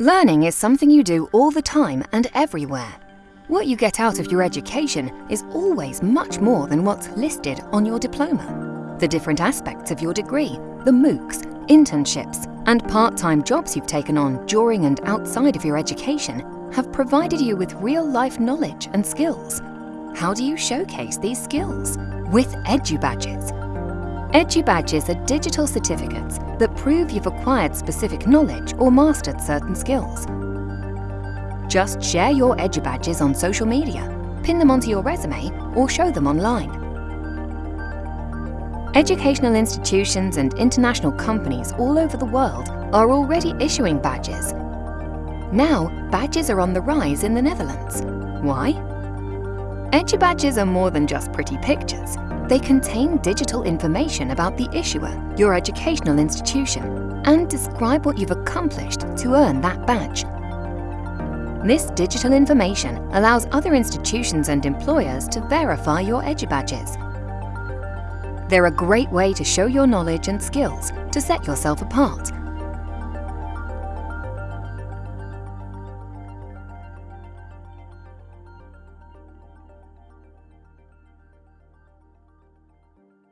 Learning is something you do all the time and everywhere. What you get out of your education is always much more than what's listed on your diploma. The different aspects of your degree, the MOOCs, internships, and part-time jobs you've taken on during and outside of your education have provided you with real-life knowledge and skills. How do you showcase these skills? With EduBadges. EduBadges are digital certificates that prove you've acquired specific knowledge or mastered certain skills. Just share your EduBadges on social media, pin them onto your resume or show them online. Educational institutions and international companies all over the world are already issuing badges. Now, badges are on the rise in the Netherlands. Why? EduBadges are more than just pretty pictures. They contain digital information about the issuer, your educational institution, and describe what you've accomplished to earn that badge. This digital information allows other institutions and employers to verify your EduBadges. They're a great way to show your knowledge and skills to set yourself apart